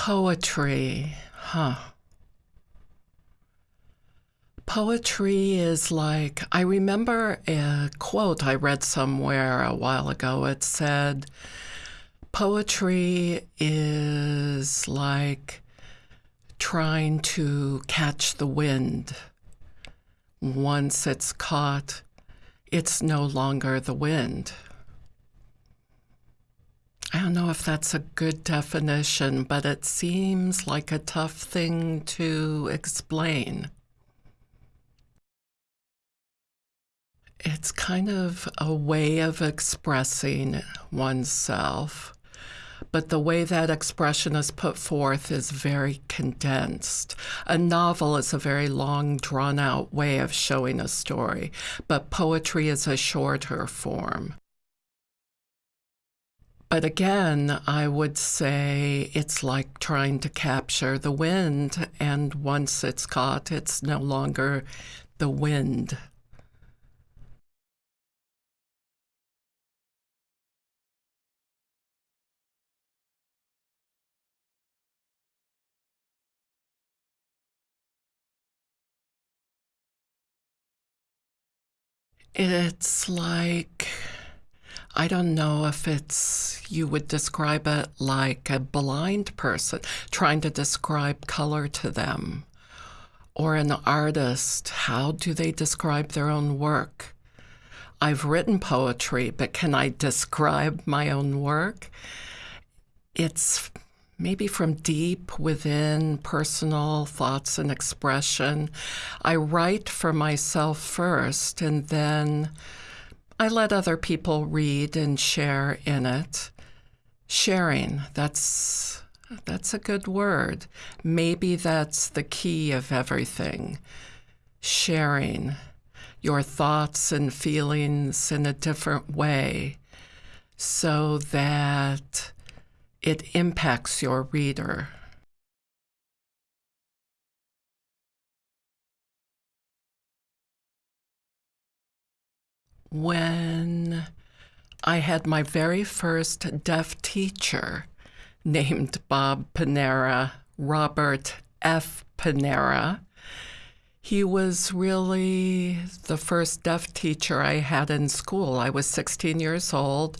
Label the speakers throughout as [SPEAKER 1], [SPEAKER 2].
[SPEAKER 1] Poetry, huh? Poetry is like, I remember a quote I read somewhere a while ago. It said, Poetry is like trying to catch the wind. Once it's caught, it's no longer the wind. I don't know if that's a good definition, but it seems like a tough thing to explain. It's kind of a way of expressing oneself, but the way that expression is put forth is very condensed. A novel is a very long, drawn out way of showing a story, but poetry is a shorter form. But again, I would say it's like trying to capture the wind, and once it's caught, it's no longer the wind. It's like I don't know if it's, you would describe it like a blind person trying to describe color to them, or an artist. How do they describe their own work? I've written poetry, but can I describe my own work? It's maybe from deep within personal thoughts and expression. I write for myself first and then I let other people read and share in it. Sharing, that's that's a good word. Maybe that's the key of everything. Sharing your thoughts and feelings in a different way so that it impacts your reader. When I had my very first deaf teacher named Bob Panara, Robert F. Panara. He was really the first deaf teacher I had in school. I was 16 years old.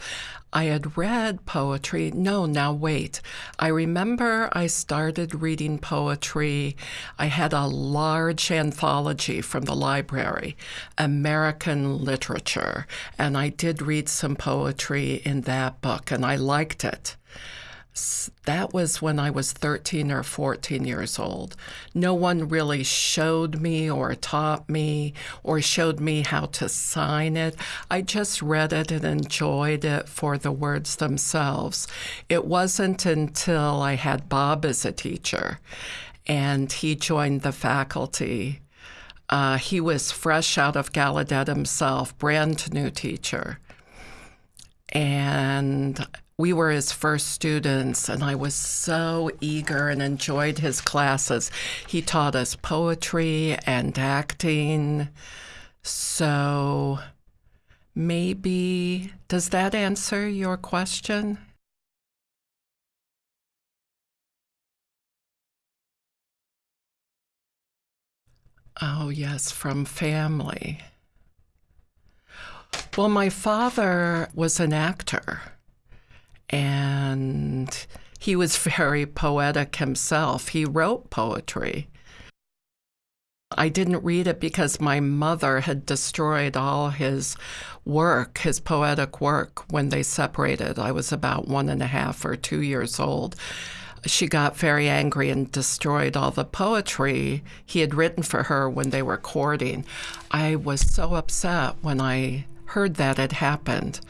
[SPEAKER 1] I had read poetry. No, now wait. I remember I started reading poetry. I had a large anthology from the library, American Literature, and I did read some poetry in that book, and I liked it that was when I was 13 or 14 years old. No one really showed me or taught me or showed me how to sign it. I just read it and enjoyed it for the words themselves. It wasn't until I had Bob as a teacher and he joined the faculty. Uh, he was fresh out of Gallaudet himself, brand new teacher. And we were his first students, and I was so eager and enjoyed his classes. He taught us poetry and acting. So maybe, does that answer your question? Oh, yes, from family. Well, my father was an actor and he was very poetic himself. He wrote poetry. I didn't read it because my mother had destroyed all his work, his poetic work, when they separated. I was about one and a half or two years old. She got very angry and destroyed all the poetry he had written for her when they were courting. I was so upset when I heard that had happened.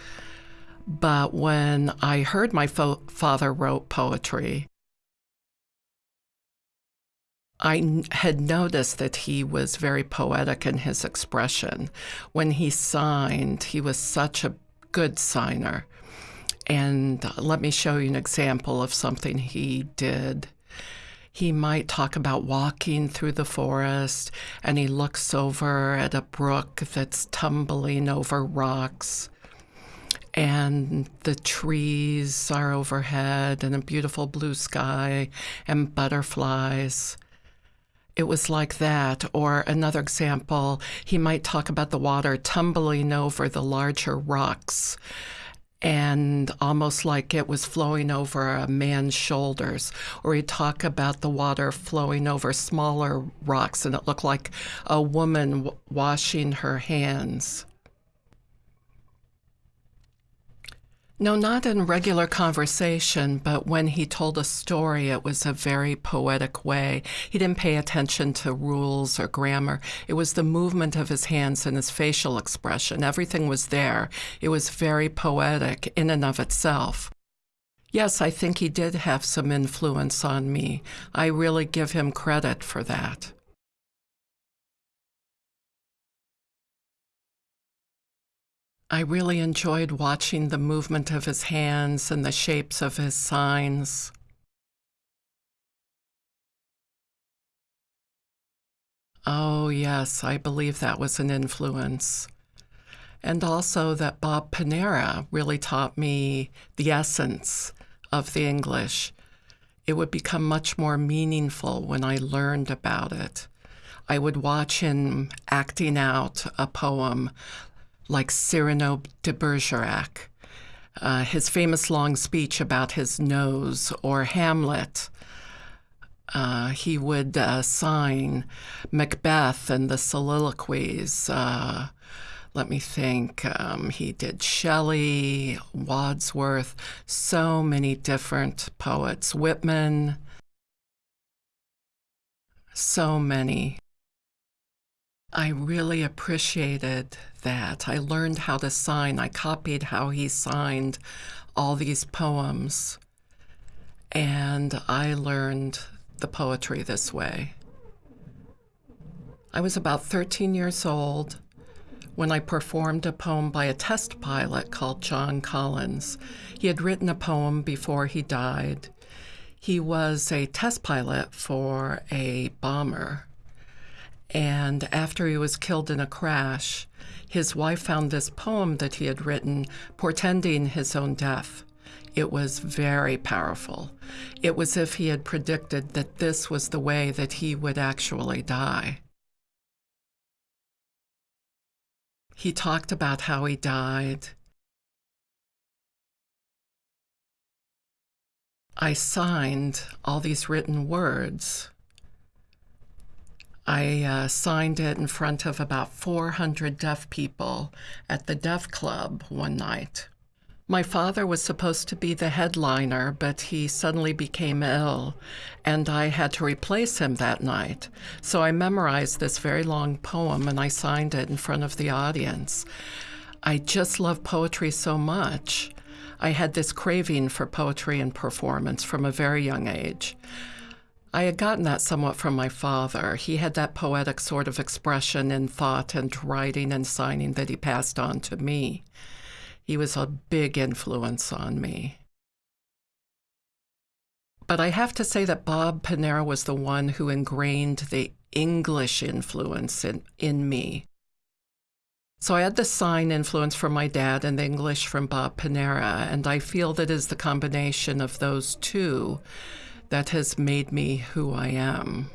[SPEAKER 1] But when I heard my fo- father wrote poetry, I had noticed that he was very poetic in his expression. When he signed, he was such a good signer. And let me show you an example of something he did. He might talk about walking through the forest and he looks over at a brook that's tumbling over rocks and the trees are overhead and a beautiful blue sky and butterflies. It was like that. Or another example, he might talk about the water tumbling over the larger rocks and almost like it was flowing over a man's shoulders. Or he'd talk about the water flowing over smaller rocks and it looked like a woman washing her hands. No, not in regular conversation, but when he told a story, it was a very poetic way. He didn't pay attention to rules or grammar. It was the movement of his hands and his facial expression. Everything was there. It was very poetic in and of itself. Yes, I think he did have some influence on me. I really give him credit for that. I really enjoyed watching the movement of his hands and the shapes of his signs. Oh, yes, I believe that was an influence. And also that Bob Panara really taught me the essence of the English. It would become much more meaningful when I learned about it. I would watch him acting out a poem like Cyrano de Bergerac, uh, his famous long speech about his nose, or Hamlet. Uh, he would uh, sign Macbeth and the soliloquies. Uh, let me think. Um, he did Shelley, Wordsworth, so many different poets, Whitman, so many. I really appreciated that. I learned how to sign. I copied how he signed all these poems. And I learned the poetry this way. I was about 13 years old when I performed a poem by a test pilot called John Collins. He had written a poem before he died. He was a test pilot for a bomber and after he was killed in a crash, his wife found this poem that he had written portending his own death. It was very powerful. It was if he had predicted that this was the way that he would actually die. He talked about how he died. I signed all these written words I uh, signed it in front of about 400 deaf people at the Deaf Club one night. My father was supposed to be the headliner, but he suddenly became ill, and I had to replace him that night. So I memorized this very long poem and I signed it in front of the audience. I just love poetry so much. I had this craving for poetry and performance from a very young age. I had gotten that somewhat from my father. He had that poetic sort of expression in thought and writing and signing that he passed on to me. He was a big influence on me. But I have to say that Bob Panara was the one who ingrained the English influence in, in me. So I had the sign influence from my dad and the English from Bob Panara, and I feel that is the combination of those two that has made me who I am.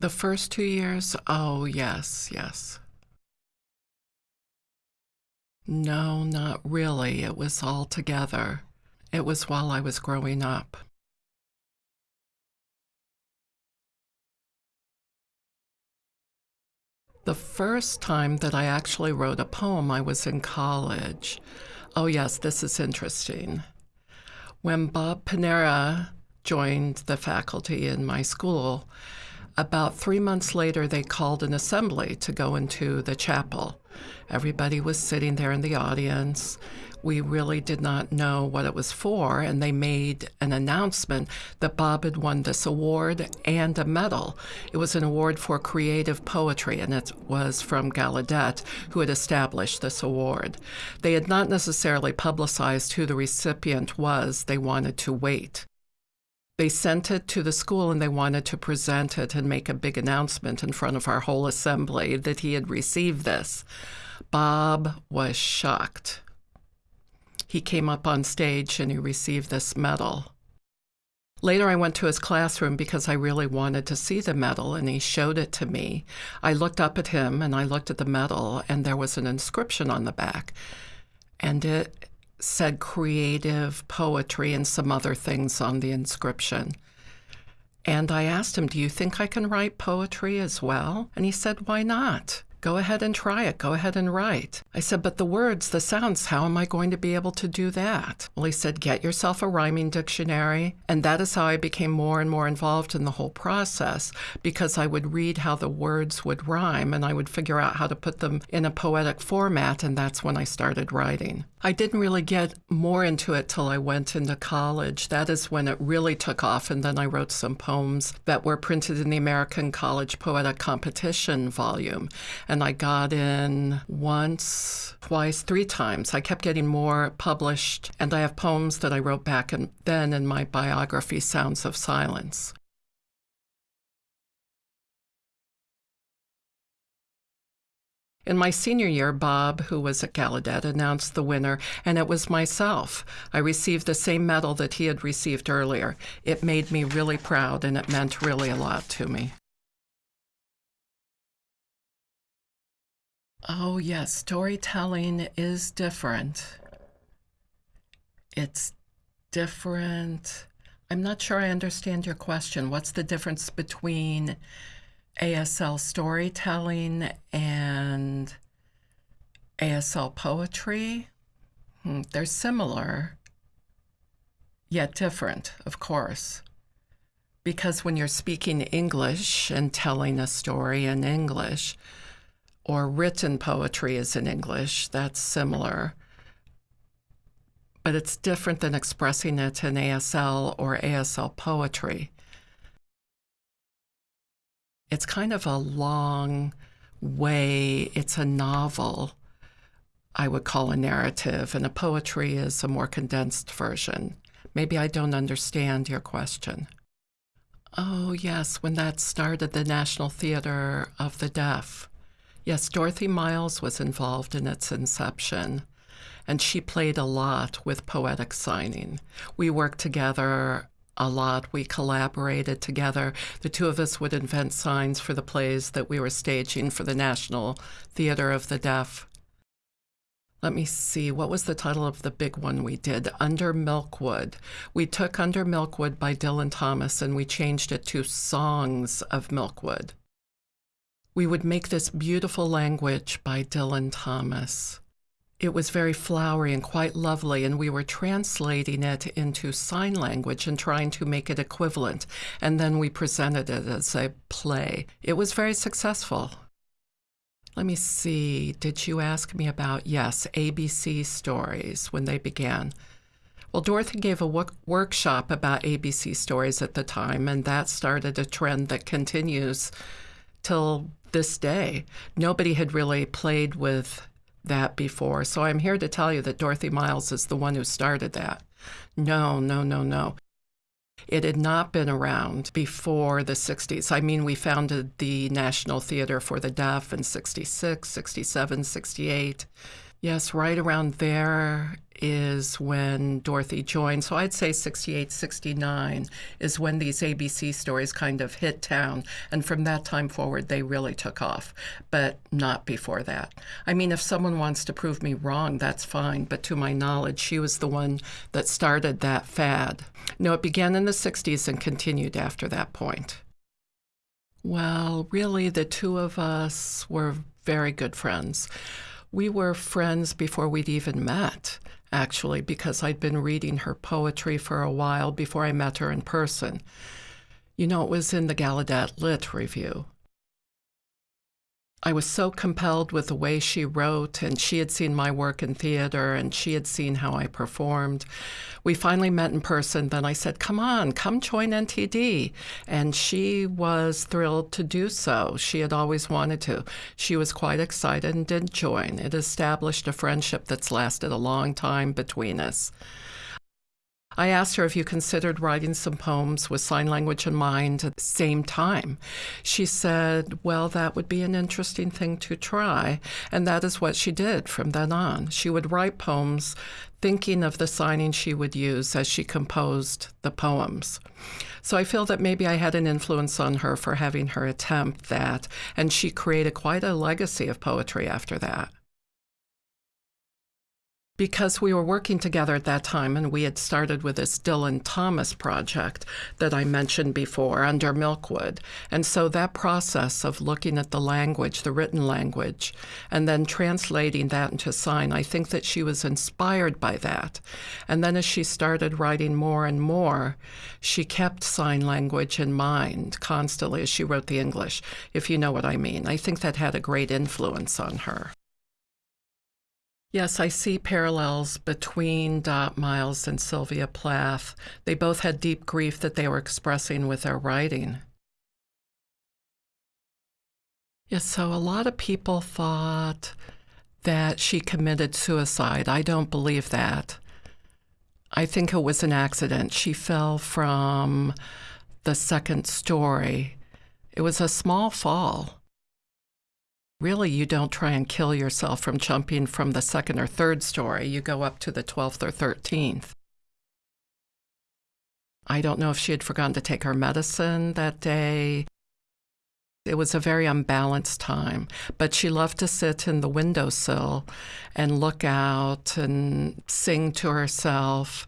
[SPEAKER 1] The first two years, oh, yes, yes. No, not really. It was all together. It was while I was growing up. The first time that I actually wrote a poem, I was in college. Oh, yes, this is interesting. When Bob Panara joined the faculty in my school, about three months later, they called an assembly to go into the chapel. Everybody was sitting there in the audience. We really did not know what it was for, and they made an announcement that Bob had won this award and a medal. It was an award for creative poetry, and it was from Gallaudet, who had established this award. They had not necessarily publicized who the recipient was, they wanted to wait. They sent it to the school and they wanted to present it and make a big announcement in front of our whole assembly that he had received this. Bob was shocked. He came up on stage and he received this medal. Later, I went to his classroom because I really wanted to see the medal, and he showed it to me. I looked up at him and I looked at the medal, and there was an inscription on the back. And it said creative poetry and some other things on the inscription. And I asked him, Do you think I can write poetry as well? And he said, Why not? Go ahead and try it. Go ahead and write. I said, But the words, the sounds, how am I going to be able to do that? Well, he said, Get yourself a rhyming dictionary. And that is how I became more and more involved in the whole process because I would read how the words would rhyme and I would figure out how to put them in a poetic format. And that's when I started writing. I didn't really get more into it till I went into college. That is when it really took off. And then I wrote some poems that were printed in the American College Poetic Competition volume. And I got in once, twice, three times. I kept getting more published. And I have poems that I wrote back and then in my biography, Sounds of Silence. In my senior year, Bob, who was at Gallaudet, announced the winner, and it was myself. I received the same medal that he had received earlier. It made me really proud, and it meant really a lot to me. Oh, yes, storytelling is different. It's different. I'm not sure I understand your question. What's the difference between ASL storytelling and ASL poetry. Hmm, they're similar, yet different, of course. Because when you're speaking English and telling a story in English, or written poetry is in English, that's similar. But it's different than expressing it in ASL or ASL poetry it's kind of a long way. It's a novel, I would call a narrative, and a poetry is a more condensed version. Maybe I don't understand your question. Oh, yes, when that started, the National Theater of the Deaf. Yes, Dorothy Miles was involved in its inception, and she played a lot with poetic signing. We worked together a lot. We collaborated together. The two of us would invent signs for the plays that we were staging for the National Theater of the Deaf. Let me see, what was the title of the big one we did? Under Milkwood. We took Under Milkwood by Dylan Thomas and we changed it to Songs of Milkwood. We would make this beautiful language by Dylan Thomas. It was very flowery and quite lovely, and we were translating it into sign language and trying to make it equivalent. And then we presented it as a play. It was very successful. Let me see, did you ask me about, yes, ABC stories when they began? Well, Dorothy gave a workshop about ABC stories at the time, and that started a trend that continues till this day. Nobody had really played with that before. So I'm here to tell you that Dorothy Miles is the one who started that. No, no, no, no. It had not been around before the 60s. I mean, we founded the National Theater for the Deaf in 66, 67, 68. Yes, right around there is when Dorothy joined. So I'd say 68, 69 is when these ABC stories kind of hit town. And from that time forward, they really took off, but not before that. I mean, if someone wants to prove me wrong, that's fine. But to my knowledge, she was the one that started that fad. No, it began in the 60s and continued after that point. Well, really, the two of us were very good friends. We were friends before we'd even met actually, because I'd been reading her poetry for a while before I met her in person. You know, it was in the Gallaudet Lit Review. I was so compelled with the way she wrote, and she had seen my work in theater, and she had seen how I performed. We finally met in person. Then I said, Come on, come join NTD. And she was thrilled to do so. She had always wanted to. She was quite excited and did join. It established a friendship that's lasted a long time between us. I asked her if you considered writing some poems with sign language in mind at the same time. She said, Well, that would be an interesting thing to try. And that is what she did from then on. She would write poems thinking of the signing she would use as she composed the poems. So I feel that maybe I had an influence on her for having her attempt that, and she created quite a legacy of poetry after that because we were working together at that time and we had started with this Dylan Thomas project that I mentioned before under Milkwood. And so that process of looking at the language, the written language, and then translating that into sign, I think that she was inspired by that. And then as she started writing more and more, she kept sign language in mind constantly as she wrote the English, if you know what I mean. I think that had a great influence on her. Yes, I see parallels between Dot Miles and Sylvia Plath. They both had deep grief that they were expressing with their writing. Yes, so a lot of people thought that she committed suicide. I don't believe that. I think it was an accident. She fell from the second story. It was a small fall. Really, you don't try and kill yourself from jumping from the second or third story. You go up to the 12th or 13th. I don't know if she had forgotten to take her medicine that day. It was a very unbalanced time, but she loved to sit in the windowsill and look out and sing to herself.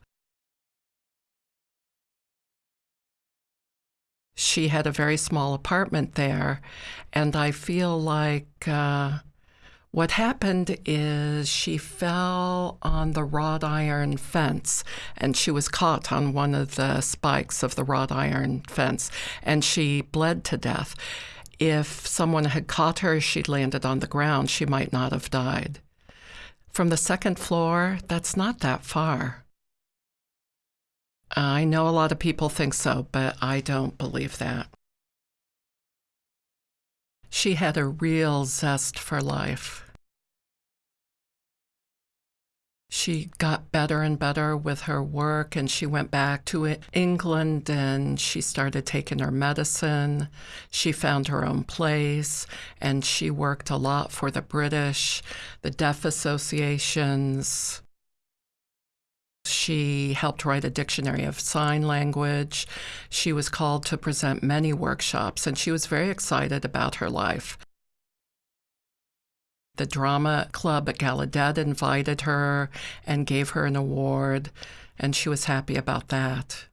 [SPEAKER 1] She had a very small apartment there. And I feel like uh, what happened is she fell on the wrought iron fence and she was caught on one of the spikes of the wrought iron fence and she bled to death. If someone had caught her, she'd landed on the ground, she might not have died. From the second floor, that's not that far. I know a lot of people think so, but I don't believe that. She had a real zest for life. She got better and better with her work, and she went back to England and she started taking her medicine. She found her own place, and she worked a lot for the British, the deaf associations, she helped write a dictionary of sign language. She was called to present many workshops, and she was very excited about her life. The drama club at Gallaudet invited her and gave her an award, and she was happy about that.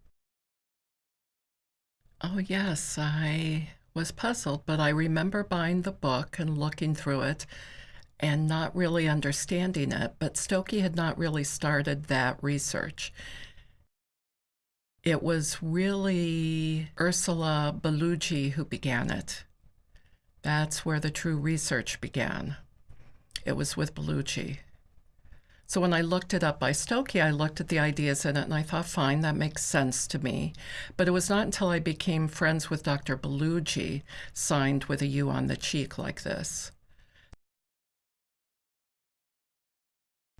[SPEAKER 1] Oh, yes, I was puzzled, but I remember buying the book and looking through it and not really understanding it, but Stokoe had not really started that research. It was really Ursula Bellugi who began it. That's where the true research began. It was with Bellugi. So when I looked it up by Stokoe, I looked at the ideas in it and I thought, fine, that makes sense to me. But it was not until I became friends with Dr. Bellugi, signed with a U on the cheek like this,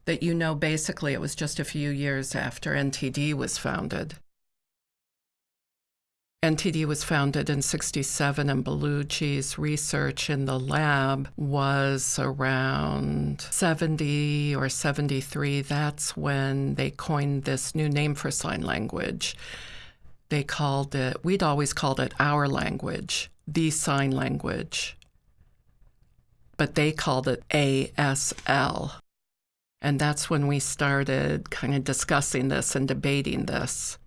[SPEAKER 1] that you know basically it was just a few years after NTD was founded. NTD was founded in 67, and Bellugi's research in the lab was around 70 or 73. That's when they coined this new name for sign language. They called it, we'd always called it our language, the sign language. But they called it ASL. And that's when we started kind of discussing this and debating this.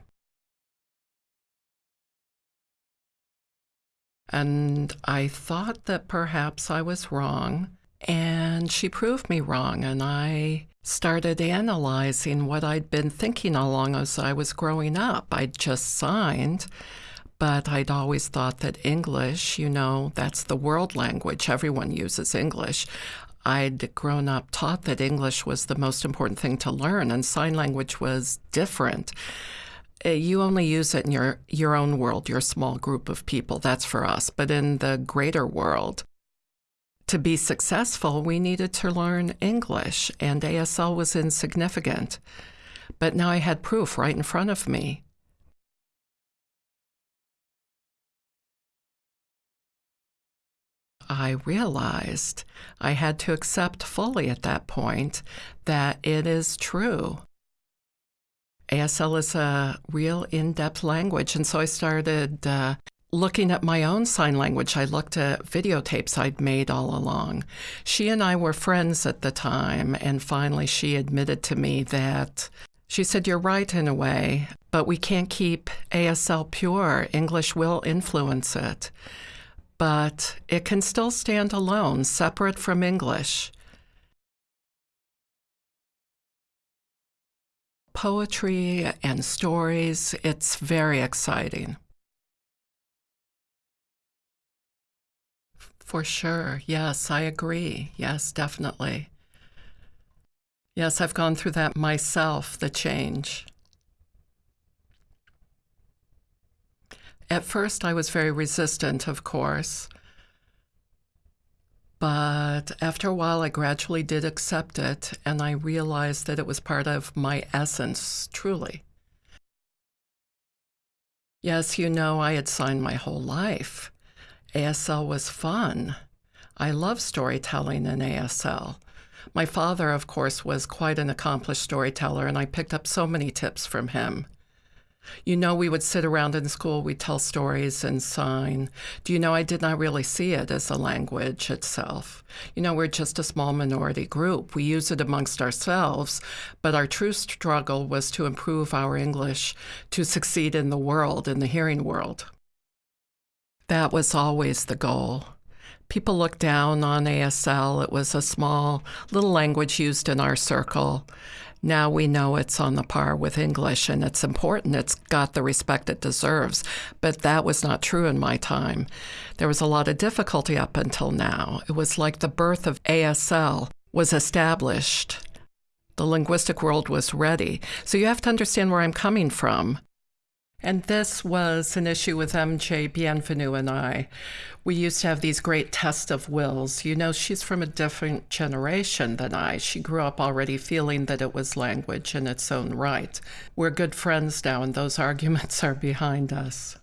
[SPEAKER 1] And I thought that perhaps I was wrong, and she proved me wrong. And I started analyzing what I'd been thinking along as I was growing up. I'd just signed, but I'd always thought that English, you know, that's the world language. Everyone uses English. I'd grown up taught that English was the most important thing to learn, and sign language was different. Uh, you only use it in your, your own world, your small group of people. That's for us. But in the greater world, to be successful, we needed to learn English, and ASL was insignificant. but now I had proof right in front of me. I realized I had to accept fully at that point that it is true. ASL is a real in depth language. And so I started uh, looking at my own sign language. I looked at videotapes I'd made all along. She and I were friends at the time. And finally, she admitted to me that she said, You're right in a way, but we can't keep ASL pure. English will influence it but it can still stand alone, separate from English. Poetry and stories, it's very exciting. For sure. Yes, I agree. Yes, definitely. Yes, I've gone through that myself, the change. At first, I was very resistant, of course. But after a while, I gradually did accept it, and I realized that it was part of my essence, truly. Yes, you know, I had signed my whole life. ASL was fun. I love storytelling in ASL. My father, of course, was quite an accomplished storyteller, and I picked up so many tips from him. You know, we would sit around in school, we'd tell stories and sign. Do you know, I did not really see it as a language itself. You know, we're just a small minority group. We use it amongst ourselves, but our true struggle was to improve our English to succeed in the world, in the hearing world. That was always the goal. People looked down on ASL. It was a small little language used in our circle. Now we know it's on the par with English and it's important. It's got the respect it deserves. But that was not true in my time. There was a lot of difficulty up until now. It was like the birth of ASL was established. The linguistic world was ready. So you have to understand where I'm coming from. And this was an issue with MJ Bienvenu and I. We used to have these great tests of wills. You know, she's from a different generation than I. She grew up already feeling that it was language in its own right. We're good friends now, and those arguments are behind us.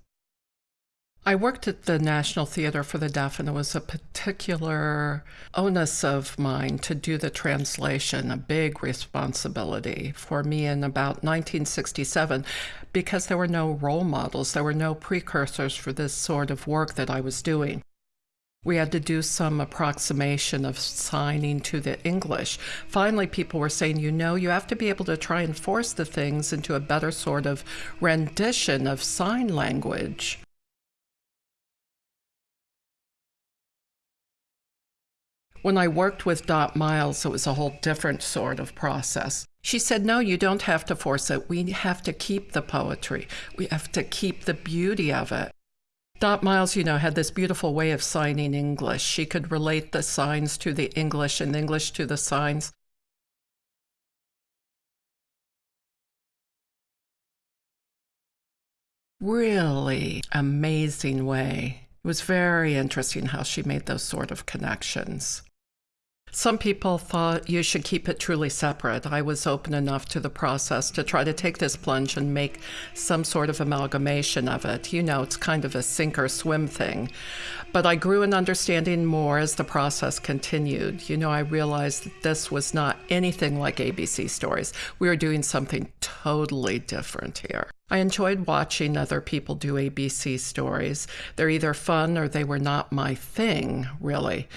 [SPEAKER 1] I worked at the National Theater for the Deaf, and it was a particular onus of mine to do the translation, a big responsibility for me in about 1967, because there were no role models, there were no precursors for this sort of work that I was doing. We had to do some approximation of signing to the English. Finally, people were saying, you know, you have to be able to try and force the things into a better sort of rendition of sign language. When I worked with Dot Miles, it was a whole different sort of process. She said, No, you don't have to force it. We have to keep the poetry, we have to keep the beauty of it. Dot Miles, you know, had this beautiful way of signing English. She could relate the signs to the English and English to the signs. Really amazing way. It was very interesting how she made those sort of connections. Some people thought you should keep it truly separate. I was open enough to the process to try to take this plunge and make some sort of amalgamation of it. You know, it's kind of a sink or swim thing. But I grew in understanding more as the process continued. You know, I realized that this was not anything like ABC stories. We were doing something totally different here. I enjoyed watching other people do ABC stories. They're either fun or they were not my thing, really.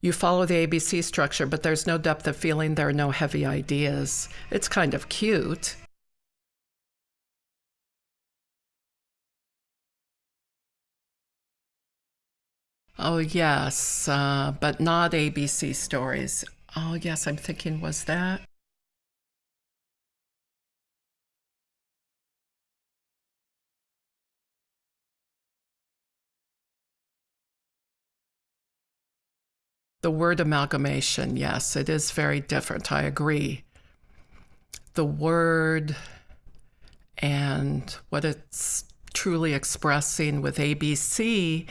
[SPEAKER 1] You follow the ABC structure, but there's no depth of feeling, there are no heavy ideas. It's kind of cute. Oh, yes, uh, but not ABC stories. Oh, yes, I'm thinking, was that? The word amalgamation, yes, it is very different. I agree. The word and what it's truly expressing with ABC,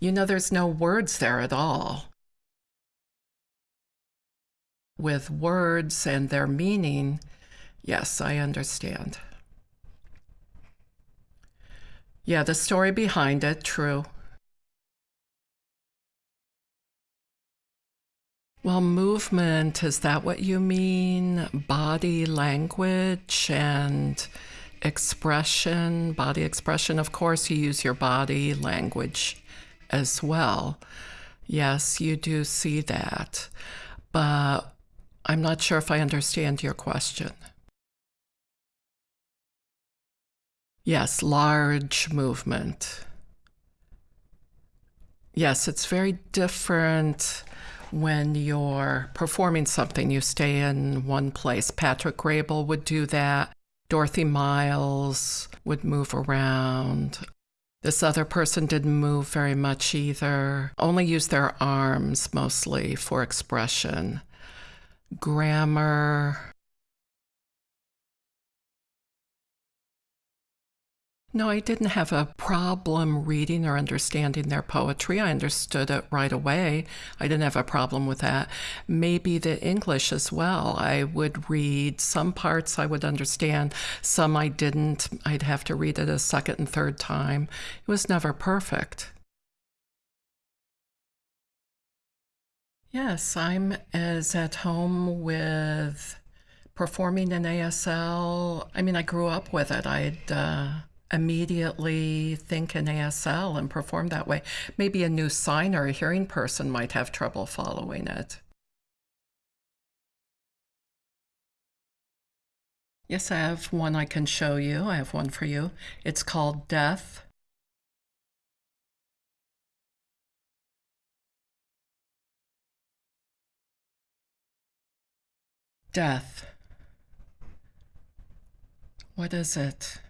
[SPEAKER 1] you know, there's no words there at all. With words and their meaning, Yes, I understand. Yeah, the story behind it, true. Well, movement, is that what you mean? Body language and expression, body expression. Of course, you use your body language as well. Yes, you do see that. But I'm not sure if I understand your question. Yes, large movement. Yes, it's very different when you're performing something, you stay in one place. Patrick Graybill would do that. Dorothy Miles would move around. This other person didn't move very much either, only used their arms mostly for expression. Grammar, No, I didn't have a problem reading or understanding their poetry. I understood it right away. I didn't have a problem with that. Maybe the English as well. I would read some parts I would understand, some I didn't. I'd have to read it a second and third time. It was never perfect. Yes, I'm as at home with performing in ASL. I mean, I grew up with it. I'd uh, immediately think in ASL and perform that way. Maybe a new signer, or a hearing person might have trouble following it. Yes, I have one I can show you. I have one for you. It's called Death. Death. What is it?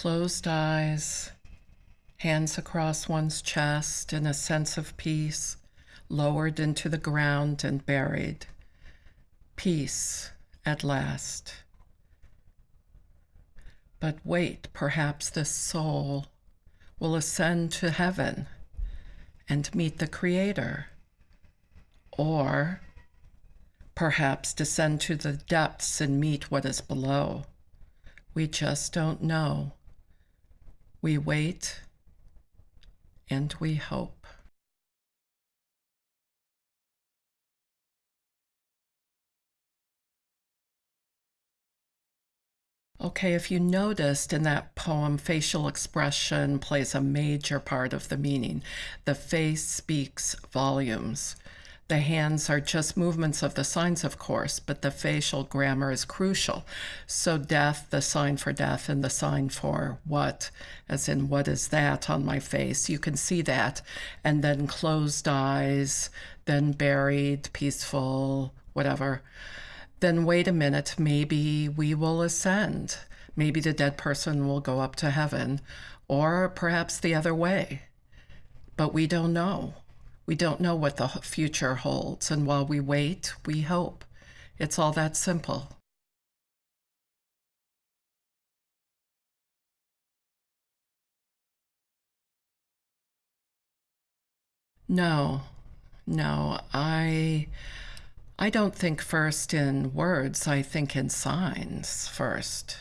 [SPEAKER 1] Closed eyes, hands across one's chest in a sense of peace, lowered into the ground and buried. Peace at last. But wait, perhaps the soul will ascend to heaven and meet the Creator, or perhaps descend to the depths and meet what is below. We just don't know. We wait and we hope. Okay, if you noticed in that poem, facial expression plays a major part of the meaning. The face speaks volumes. The hands are just movements of the signs, of course, but the facial grammar is crucial. So, death, the sign for death, and the sign for what, as in what is that on my face, you can see that. And then closed eyes, then buried, peaceful, whatever. Then wait a minute, maybe we will ascend. Maybe the dead person will go up to heaven, or perhaps the other way. But we don't know. We don't know what the future holds, and while we wait, we hope. It's all that simple. No, no, I I don't think first in words, I think in signs first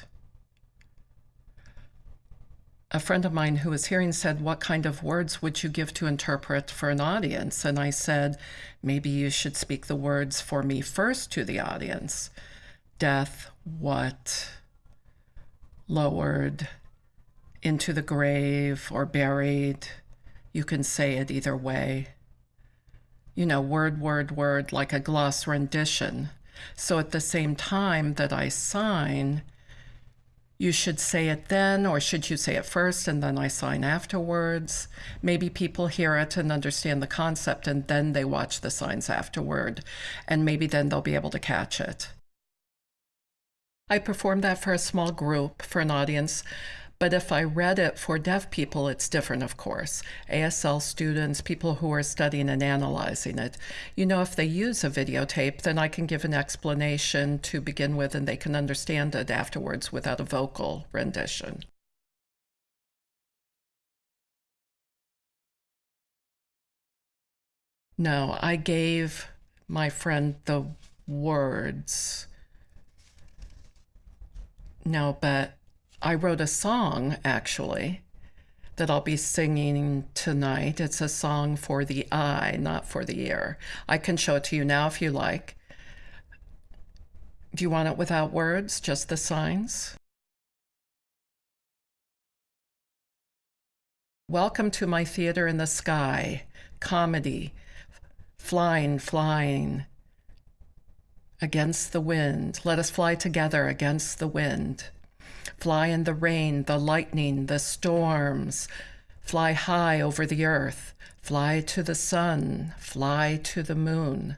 [SPEAKER 1] a friend of mine who was hearing said, What kind of words would you give to interpret for an audience? And I said, Maybe you should speak the words for me first to the audience death, what, lowered, into the grave, or buried. You can say it either way. You know, word, word, word, like a gloss rendition. So at the same time that I sign, you should say it then, or should you say it first and then I sign afterwards? Maybe people hear it and understand the concept and then they watch the signs afterward, and maybe then they'll be able to catch it. I performed that for a small group, for an audience but if I read it for deaf people, it's different, of course. ASL students, people who are studying and analyzing it. You know, if they use a videotape, then I can give an explanation to begin with and they can understand it afterwards without a vocal rendition. No, I gave my friend the words No, but I wrote a song actually that I'll be singing tonight. It's a song for the eye, not for the ear. I can show it to you now if you like. Do you want it without words, just the signs? Welcome to my theater in the sky, comedy, flying, flying against the wind. Let us fly together against the wind. Fly in the rain, the lightning, the storms. Fly high over the earth. Fly to the sun. Fly to the moon.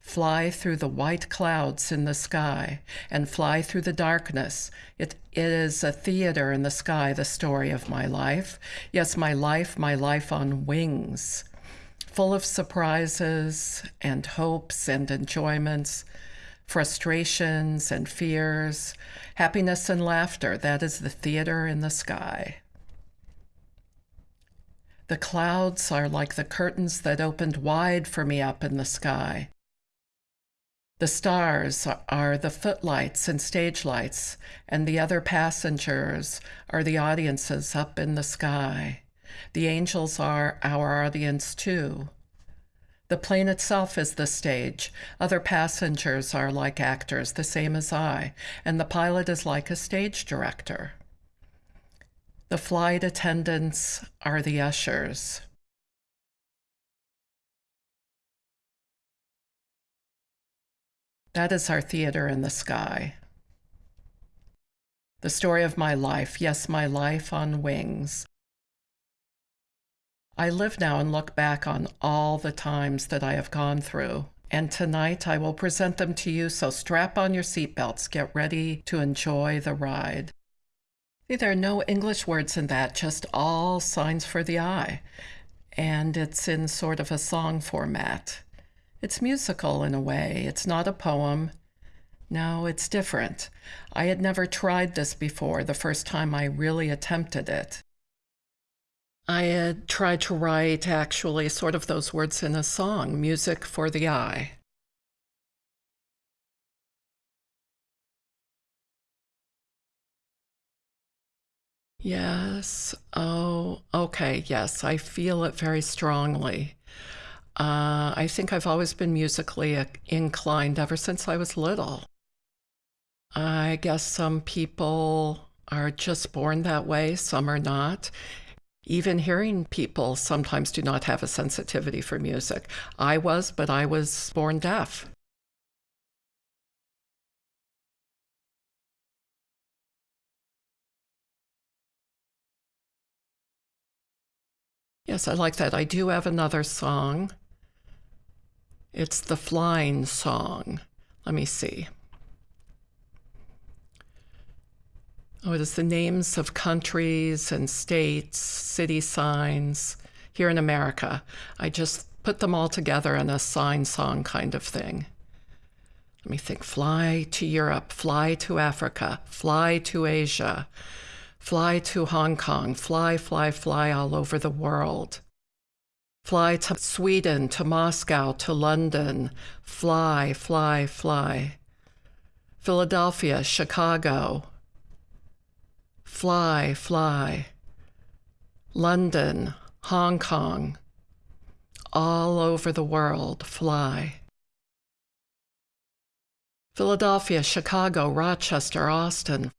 [SPEAKER 1] Fly through the white clouds in the sky and fly through the darkness. It is a theater in the sky, the story of my life. Yes, my life, my life on wings, full of surprises and hopes and enjoyments, frustrations and fears, happiness and laughter. That is the theater in the sky. The clouds are like the curtains that opened wide for me up in the sky. The stars are the footlights and stage lights, and the other passengers are the audiences up in the sky. The angels are our audience too. The plane itself is the stage. Other passengers are like actors, the same as I, and the pilot is like a stage director. The flight attendants are the ushers. That is our theater in the sky. The story of my life, yes, my life on wings. I live now and look back on all the times that I have gone through. And tonight I will present them to you, so strap on your seatbelts, get ready to enjoy the ride. There are no English words in that, just all signs for the eye. And it's in sort of a song format. It's musical in a way. It's not a poem. No, it's different. I had never tried this before, the first time I really attempted it. I had tried to write actually sort of those words in a song, music for the eye. Yes. Oh, okay. Yes, I feel it very strongly. Uh, I think I've always been musically inclined ever since I was little. I guess some people are just born that way, some are not. Even hearing people sometimes do not have a sensitivity for music. I was, but I was born deaf. Yes, I like that. I do have another song. It's the flying song. Let me see. Oh, it is the names of countries and states, city signs here in America. I just put them all together in a sign song kind of thing. Let me think fly to Europe, fly to Africa, fly to Asia, fly to Hong Kong, fly, fly, fly all over the world. Fly to Sweden, to Moscow, to London. Fly, fly, fly. Philadelphia, Chicago. Fly, fly. London, Hong Kong. All over the world, fly. Philadelphia, Chicago, Rochester, Austin.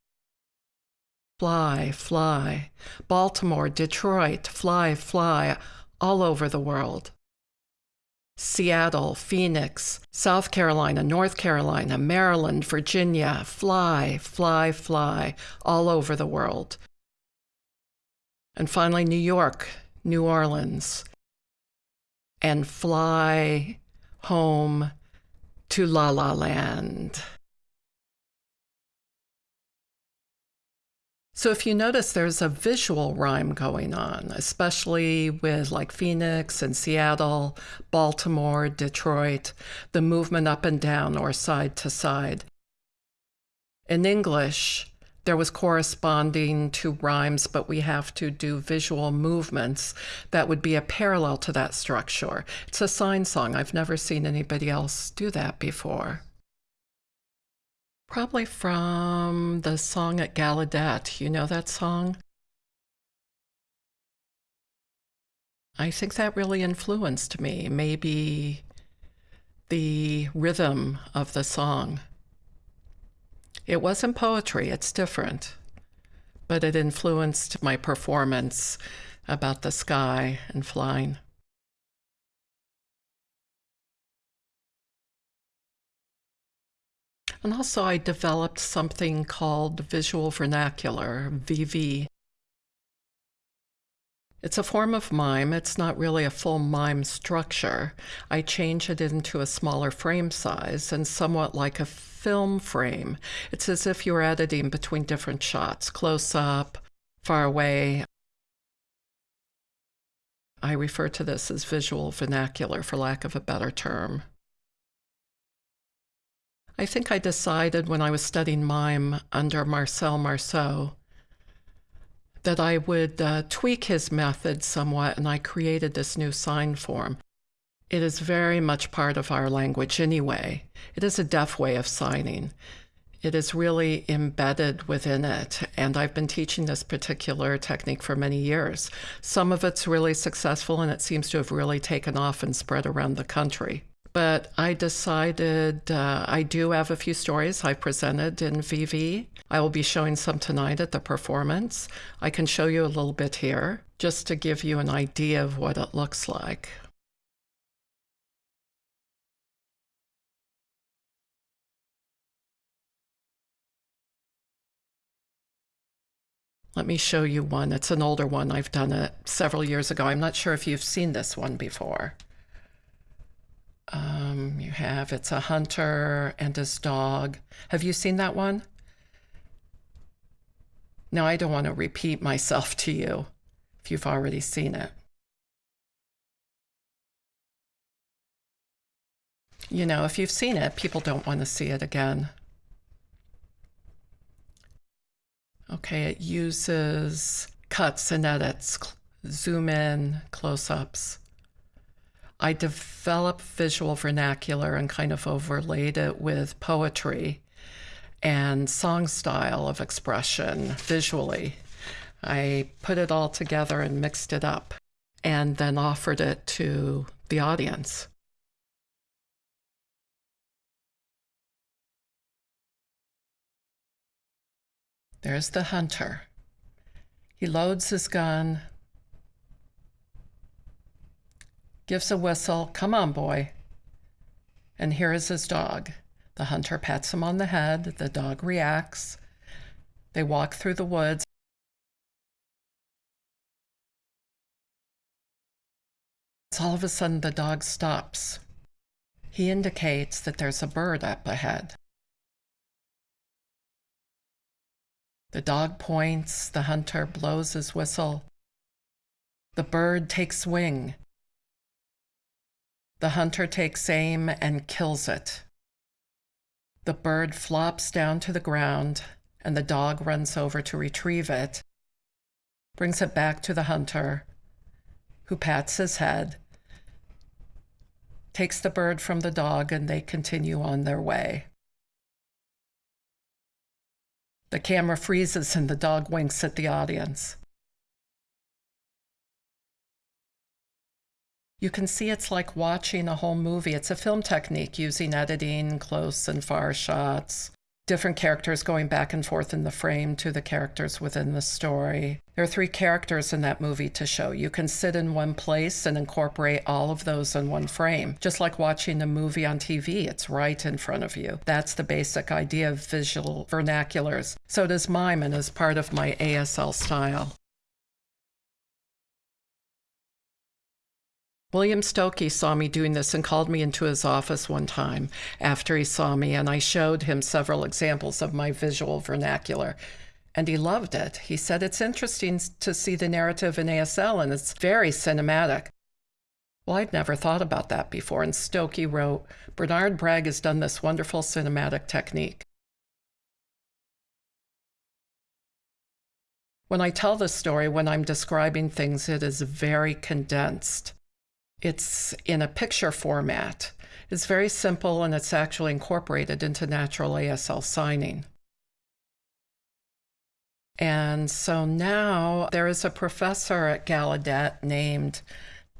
[SPEAKER 1] Fly, fly. Baltimore, Detroit, fly, fly all over the world. Seattle, Phoenix, South Carolina, North Carolina, Maryland, Virginia, fly, fly, fly, all over the world. And finally, New York, New Orleans, and fly home to La La Land. So if you notice, there's a visual rhyme going on, especially with like Phoenix and Seattle, Baltimore, Detroit, the movement up and down or side to side. In English, there was corresponding to rhymes, but we have to do visual movements that would be a parallel to that structure. It's a sign song. I've never seen anybody else do that before. Probably from the song at Gallaudet. You know that song? I think that really influenced me. Maybe the rhythm of the song. It wasn't poetry, it's different, but it influenced my performance about the sky and flying. And also, I developed something called visual vernacular, VV. It's a form of mime. It's not really a full mime structure. I change it into a smaller frame size and somewhat like a film frame. It's as if you're editing between different shots, close up, far away. I refer to this as visual vernacular, for lack of a better term. I think I decided when I was studying mime under Marcel Marceau that I would uh, tweak his method somewhat, and I created this new sign form. It is very much part of our language anyway. It is a deaf way of signing. It is really embedded within it, and I've been teaching this particular technique for many years. Some of it's really successful, and it seems to have really taken off and spread around the country. But I decided uh, I do have a few stories I presented in VV. I will be showing some tonight at the performance. I can show you a little bit here just to give you an idea of what it looks like. Let me show you one. It's an older one. I've done it several years ago. I'm not sure if you've seen this one before. Um, you have it's a hunter and his dog. Have you seen that one? No, I don't want to repeat myself to you if you've already seen it. You know, if you've seen it, people don't want to see it again. Okay, it uses cuts and edits, zoom in, close ups. I developed visual vernacular and kind of overlaid it with poetry and song style of expression visually. I put it all together and mixed it up and then offered it to the audience. There's the hunter. He loads his gun, gives a whistle, come on, boy. And here is his dog. The hunter pats him on the head, the dog reacts. They walk through the woods. All of a sudden, the dog stops. He indicates that there's a bird up ahead. The dog points, the hunter blows his whistle. The bird takes wing. The hunter takes aim and kills it. The bird flops down to the ground, and the dog runs over to retrieve it, brings it back to the hunter, who pats his head, takes the bird from the dog, and they continue on their way. The camera freezes and the dog winks at the audience. You can see it's like watching a whole movie. It's a film technique using editing, close and far shots, different characters going back and forth in the frame to the characters within the story. There are three characters in that movie to show. You can sit in one place and incorporate all of those in one frame. Just like watching a movie on TV, it's right in front of you. That's the basic idea of visual vernaculars. So does mime and is part of my ASL style. William Stokoe saw me doing this and called me into his office one time after he saw me, and I showed him several examples of my visual vernacular. And he loved it. He said, It's interesting to see the narrative in ASL, and it's very cinematic. Well, I'd never thought about that before. And Stokoe wrote, Bernard Bragg has done this wonderful cinematic technique. When I tell this story, when I'm describing things, it is very condensed. It's in a picture format. It's very simple and it's actually incorporated into natural ASL signing. And so now there is a professor at Gallaudet named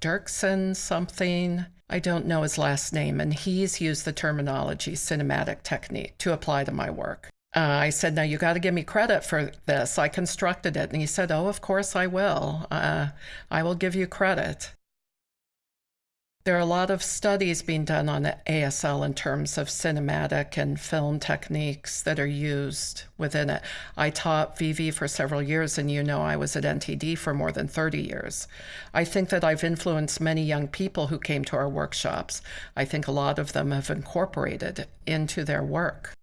[SPEAKER 1] Dirksen something. I don't know his last name, and he's used the terminology cinematic technique to apply to my work. Uh, I said, Now you got to give me credit for this. I constructed it. And he said, Oh, of course I will. Uh, I will give you credit. There are a lot of studies being done on ASL in terms of cinematic and film techniques that are used within it. I taught VV for several years, and you know I was at NTD for more than 30 years. I think that I've influenced many young people who came to our workshops. I think a lot of them have incorporated into their work.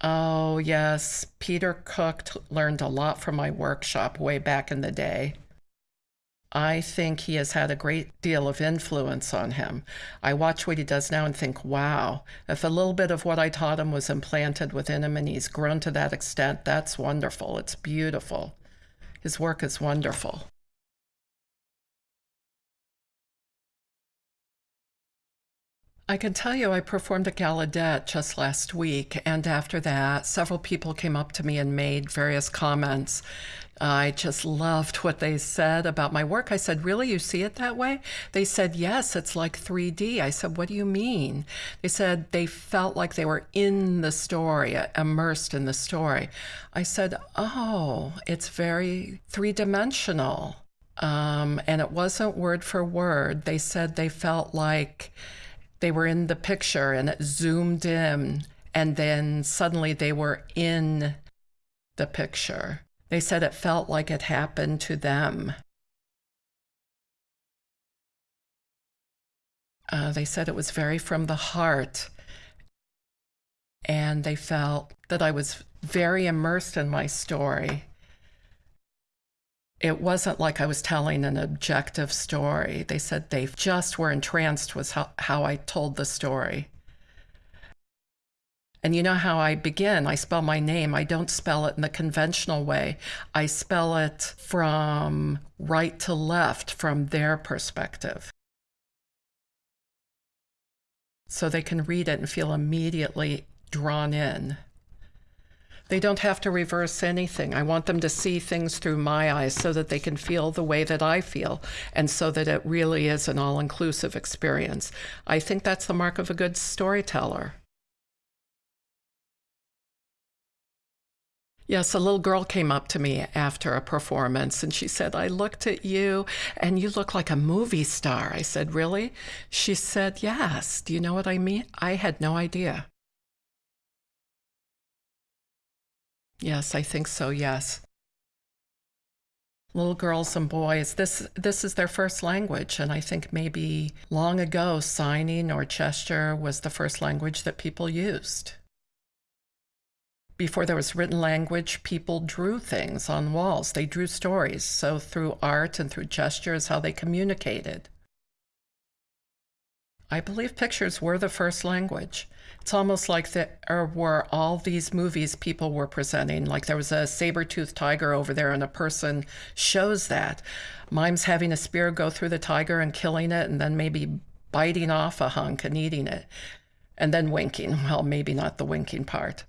[SPEAKER 1] Oh, yes. Peter Cook learned a lot from my workshop way back in the day. I think he has had a great deal of influence on him. I watch what he does now and think, wow, if a little bit of what I taught him was implanted within him and he's grown to that extent, that's wonderful. It's beautiful. His work is wonderful. I can tell you I performed at Gallaudet just last week, and after that, several people came up to me and made various comments. I just loved what they said about my work. I said, Really, you see it that way? They said, Yes, it's like 3D. I said, What do you mean? They said they felt like they were in the story, immersed in the story. I said, Oh, it's very three dimensional. Um, and it wasn't word for word. They said they felt like they were in the picture and it zoomed in, and then suddenly they were in the picture. They said it felt like it happened to them. Uh, they said it was very from the heart. And they felt that I was very immersed in my story it wasn't like I was telling an objective story. They said they just were entranced with how, how I told the story. And you know how I begin? I spell my name. I don't spell it in the conventional way. I spell it from right to left, from their perspective. So they can read it and feel immediately drawn in. They don't have to reverse anything. I want them to see things through my eyes so that they can feel the way that I feel and so that it really is an all inclusive experience. I think that's the mark of a good storyteller. Yes, a little girl came up to me after a performance and she said, I looked at you and you look like a movie star. I said, Really? She said, Yes. Do you know what I mean? I had no idea. Yes, I think so, yes. Little girls and boys, this this is their first language and I think maybe long ago signing or gesture was the first language that people used. Before there was written language, people drew things on walls. They drew stories. So through art and through gesture is how they communicated. I believe pictures were the first language. It's almost like there were all these movies people were presenting. Like there was a saber-toothed tiger over there, and a person shows that. Mime's having a spear go through the tiger and killing it, and then maybe biting off a hunk and eating it, and then winking. Well, maybe not the winking part.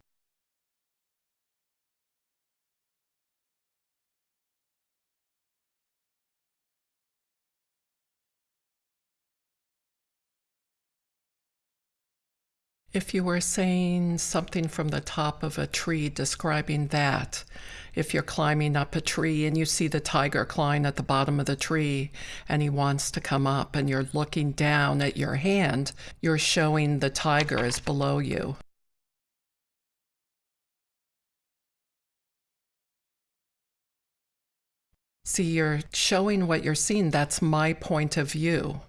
[SPEAKER 1] If you were saying something from the top of a tree, describing that, if you're climbing up a tree and you see the tiger clawing at the bottom of the tree and he wants to come up and you're looking down at your hand, you're showing the tiger is below you. See, you're showing what you're seeing. That's my point of view.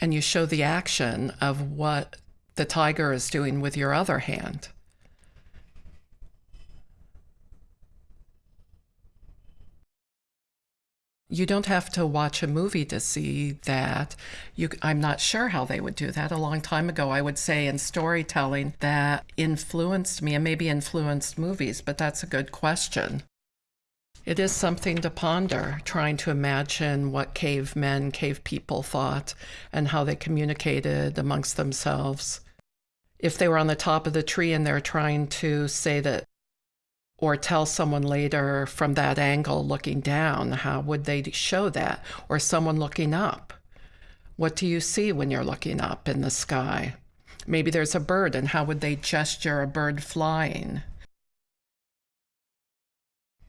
[SPEAKER 1] And you show the action of what the tiger is doing with your other hand. You don't have to watch a movie to see that. You, I'm not sure how they would do that. A long time ago, I would say in storytelling that influenced me and maybe influenced movies, but that's a good question. It is something to ponder, trying to imagine what cavemen, cave people thought, and how they communicated amongst themselves. If they were on the top of the tree and they're trying to say that or tell someone later from that angle looking down, how would they show that? Or someone looking up. What do you see when you're looking up in the sky? Maybe there's a bird, and how would they gesture a bird flying?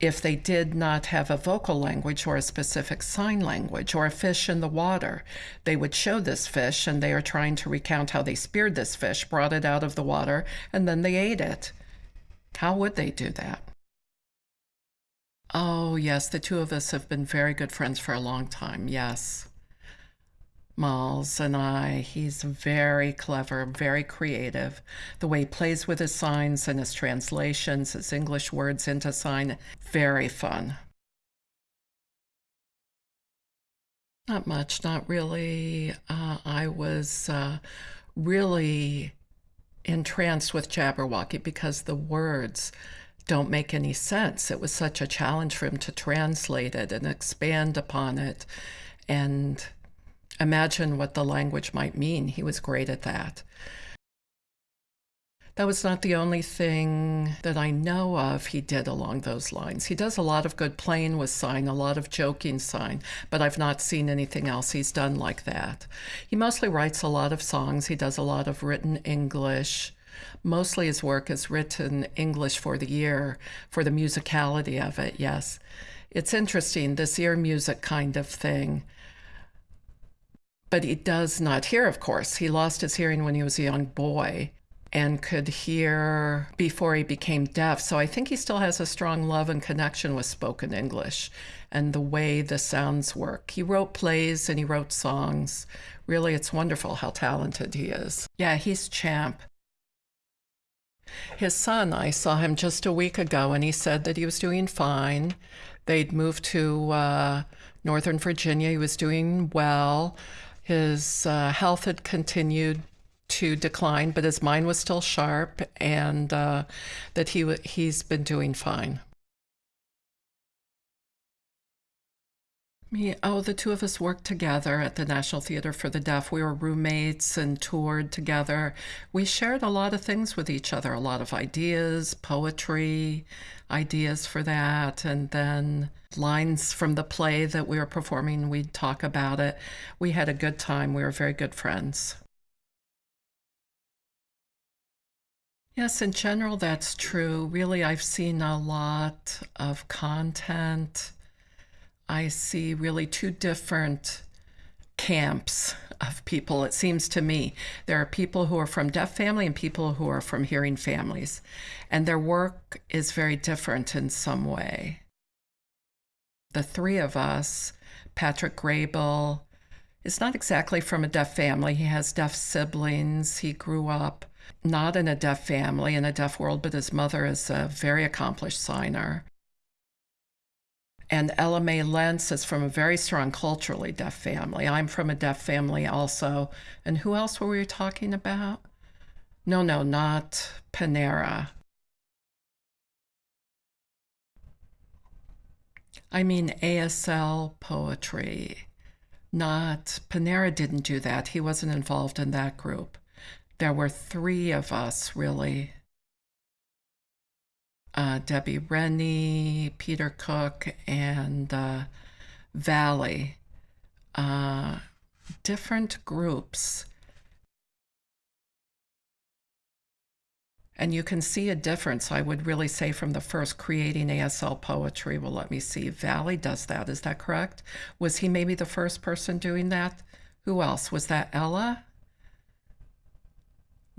[SPEAKER 1] If they did not have a vocal language or a specific sign language or a fish in the water, they would show this fish and they are trying to recount how they speared this fish, brought it out of the water, and then they ate it. How would they do that? Oh, yes, the two of us have been very good friends for a long time. Yes. Miles and I, he's very clever, very creative. The way he plays with his signs and his translations, his English words into sign, very fun. Not much, not really. Uh, I was uh, really entranced with Jabberwocky because the words don't make any sense. It was such a challenge for him to translate it and expand upon it and imagine what the language might mean. He was great at that. That was not the only thing that I know of he did along those lines. He does a lot of good playing with sign, a lot of joking sign, but I've not seen anything else he's done like that. He mostly writes a lot of songs. He does a lot of written English. Mostly his work is written English for the ear, for the musicality of it, yes. It's interesting, this ear music kind of thing. But he does not hear, of course. He lost his hearing when he was a young boy and could hear before he became deaf. So I think he still has a strong love and connection with spoken English and the way the sounds work. He wrote plays and he wrote songs. Really, it's wonderful how talented he is. Yeah, he's champ. His son, I saw him just a week ago, and he said that he was doing fine. They'd moved to uh, Northern Virginia. He was doing well. His uh, health had continued to decline, but his mind was still sharp, and uh, that he he's been doing fine. Me, oh, the two of us worked together at the National Theater for the Deaf. We were roommates and toured together. We shared a lot of things with each other, a lot of ideas, poetry, ideas for that, and then lines from the play that we were performing. We'd talk about it. We had a good time. We were very good friends. Yes, in general, that's true. Really, I've seen a lot of content. I see really two different camps of people, it seems to me. There are people who are from deaf family and people who are from hearing families, and their work is very different in some way. The three of us, Patrick Graybill, is not exactly from a deaf family. He has deaf siblings. He grew up not in a deaf family, in a deaf world, but his mother is a very accomplished signer. And Ella Mae Lentz is from a very strong culturally deaf family. I'm from a deaf family also. And who else were we talking about? No, no, not Panara. I mean ASL poetry. Not Panara didn't do that. He wasn't involved in that group there were three of us really uh, Debbie Rennie, Peter Cook, and uh, Valli. Uh, different groups. And you can see a difference, I would really say, from the first creating ASL poetry. Well, let me see. Valli does that. Is that correct? Was he maybe the first person doing that? Who else? Was that Ella?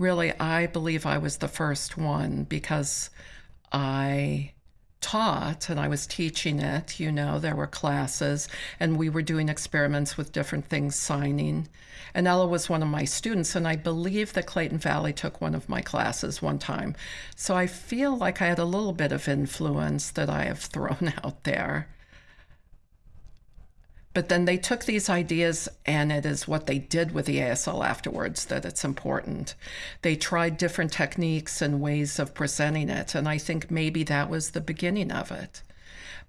[SPEAKER 1] really, I believe I was the first one because I taught and I was teaching it. You know, there were classes and we were doing experiments with different things, signing. And Ella was one of my students, and I believe that Clayton Valli took one of my classes one time. So I feel like I had a little bit of influence that I have thrown out there. But then they took these ideas, and it is what they did with the ASL afterwards that it's important. They tried different techniques and ways of presenting it, and I think maybe that was the beginning of it.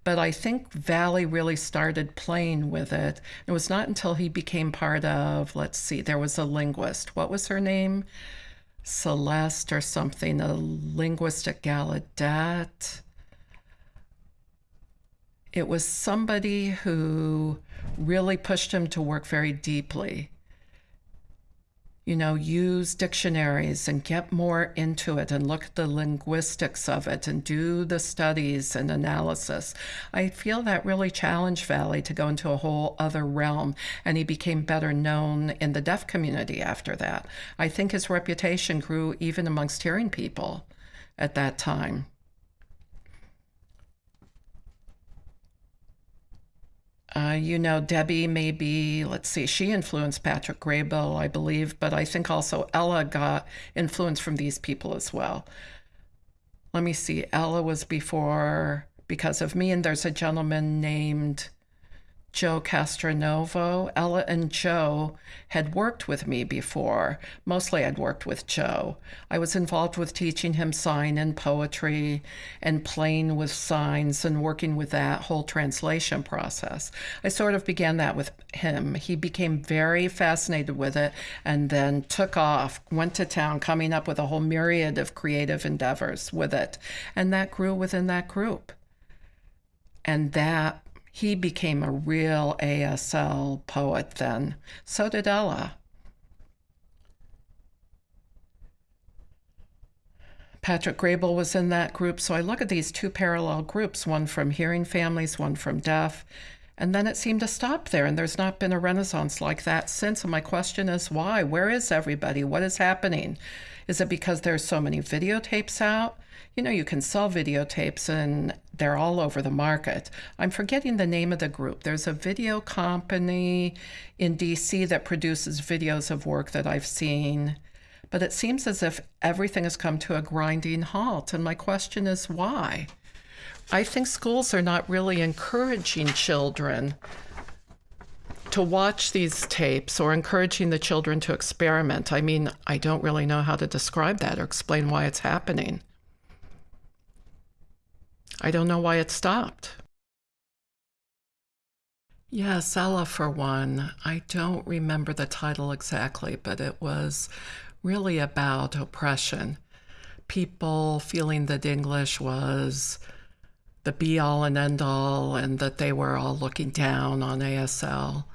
[SPEAKER 1] But I think Valli really started playing with it. It was not until he became part of, let's see, there was a linguist. What was her name? Celeste or something, a linguist at Gallaudet it was somebody who really pushed him to work very deeply. You know, use dictionaries and get more into it and look at the linguistics of it and do the studies and analysis. I feel that really challenged Valli to go into a whole other realm, and he became better known in the deaf community after that. I think his reputation grew even amongst hearing people at that time. Uh, you know, Debbie maybe, let's see, she influenced Patrick Graybill, I believe, but I think also Ella got influence from these people as well. Let me see, Ella was before Because of Me, and there's a gentleman named Joe Castronovo. Ella and Joe had worked with me before. Mostly I'd worked with Joe. I was involved with teaching him sign and poetry and playing with signs and working with that whole translation process. I sort of began that with him. He became very fascinated with it and then took off, went to town, coming up with a whole myriad of creative endeavors with it. And that grew within that group. And that he became a real ASL poet then. So did Ella. Patrick Graybill was in that group. So I look at these two parallel groups, one from hearing families, one from deaf. And then it seemed to stop there, and there's not been a renaissance like that since. And my question is why? Where is everybody? What is happening? Is it because there's so many videotapes out? You know, you can sell videotapes and they're all over the market. I'm forgetting the name of the group. There's a video company in DC that produces videos of work that I've seen. But it seems as if everything has come to a grinding halt. And my question is why? I think schools are not really encouraging children to watch these tapes or encouraging the children to experiment. I mean, I don't really know how to describe that or explain why it's happening. I don't know why it stopped. Yes, Ella for one. I don't remember the title exactly, but it was really about oppression. People feeling that English was the be all and end all and that they were all looking down on ASL.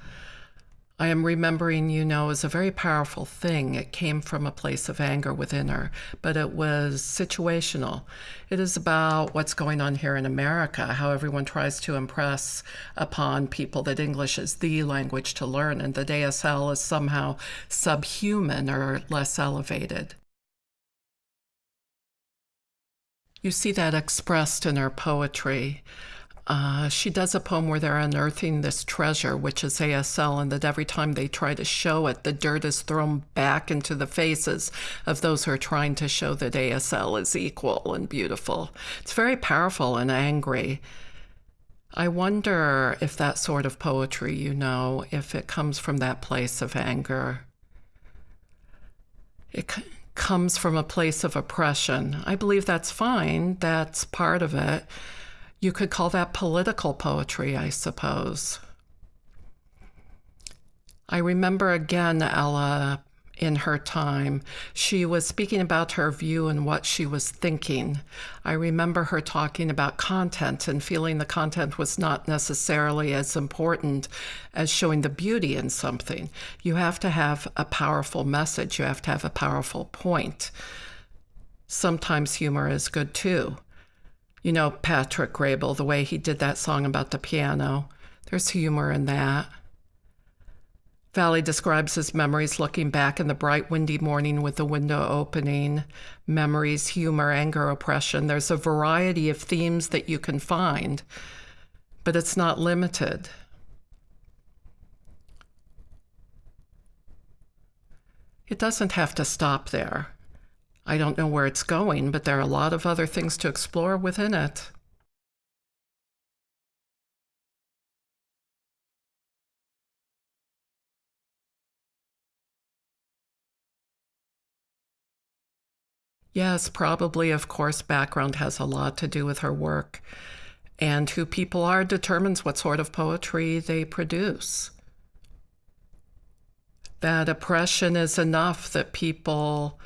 [SPEAKER 1] I am remembering, you know, is a very powerful thing. It came from a place of anger within her, but it was situational. It is about what's going on here in America, how everyone tries to impress upon people that English is the language to learn and that ASL is somehow subhuman or less elevated. You see that expressed in her poetry. Uh, she does a poem where they're unearthing this treasure, which is ASL, and that every time they try to show it, the dirt is thrown back into the faces of those who are trying to show that ASL is equal and beautiful. It's very powerful and angry. I wonder if that sort of poetry, you know, if it comes from that place of anger. It comes from a place of oppression. I believe that's fine, that's part of it. You could call that political poetry, I suppose. I remember again Ella in her time. She was speaking about her view and what she was thinking. I remember her talking about content and feeling the content was not necessarily as important as showing the beauty in something. You have to have a powerful message, you have to have a powerful point. Sometimes humor is good too. You know, Patrick Graybill, the way he did that song about the piano, there's humor in that. Valli describes his memories looking back in the bright, windy morning with the window opening. Memories, humor, anger, oppression. There's a variety of themes that you can find, but it's not limited. It doesn't have to stop there. I don't know where it's going, but there are a lot of other things to explore within it. Yes, probably, of course, background has a lot to do with her work. And who people are determines what sort of poetry they produce. That oppression is enough that people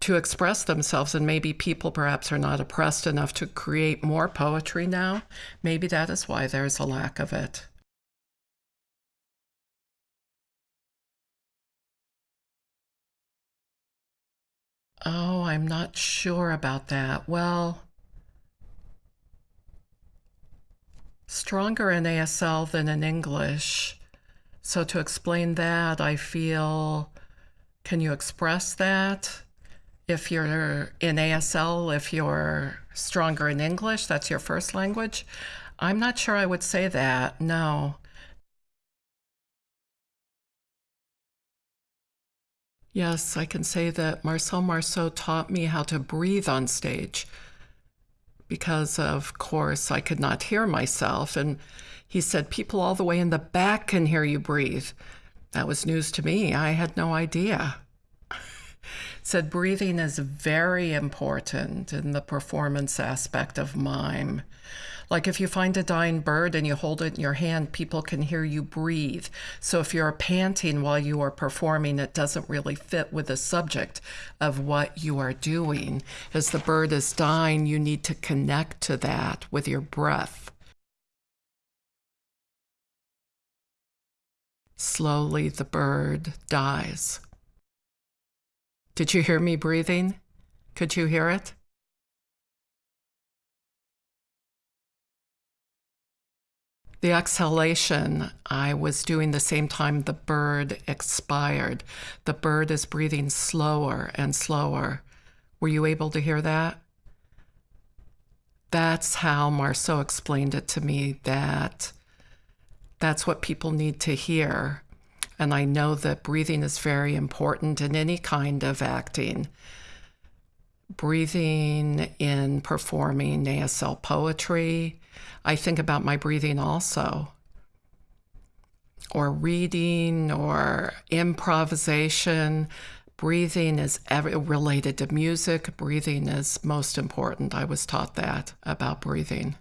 [SPEAKER 1] to express themselves, and maybe people perhaps are not oppressed enough to create more poetry now. Maybe that is why there's a lack of it. Oh, I'm not sure about that. Well, stronger in ASL than in English. So to explain that, I feel, can you express that? If you're in ASL, if you're stronger in English, that's your first language. I'm not sure I would say that, no. Yes, I can say that Marcel Marceau taught me how to breathe on stage because, of course, I could not hear myself. And he said, People all the way in the back can hear you breathe. That was news to me. I had no idea. Said breathing is very important in the performance aspect of mime. Like if you find a dying bird and you hold it in your hand, people can hear you breathe. So if you're panting while you are performing, it doesn't really fit with the subject of what you are doing. As the bird is dying, you need to connect to that with your breath. Slowly, the bird dies. Did you hear me breathing? Could you hear it? The exhalation, I was doing the same time the bird expired. The bird is breathing slower and slower. Were you able to hear that? That's how Marceau explained it to me that that's what people need to hear. And I know that breathing is very important in any kind of acting. Breathing in performing ASL poetry, I think about my breathing also, or reading or improvisation. Breathing is related to music. Breathing is most important. I was taught that about breathing.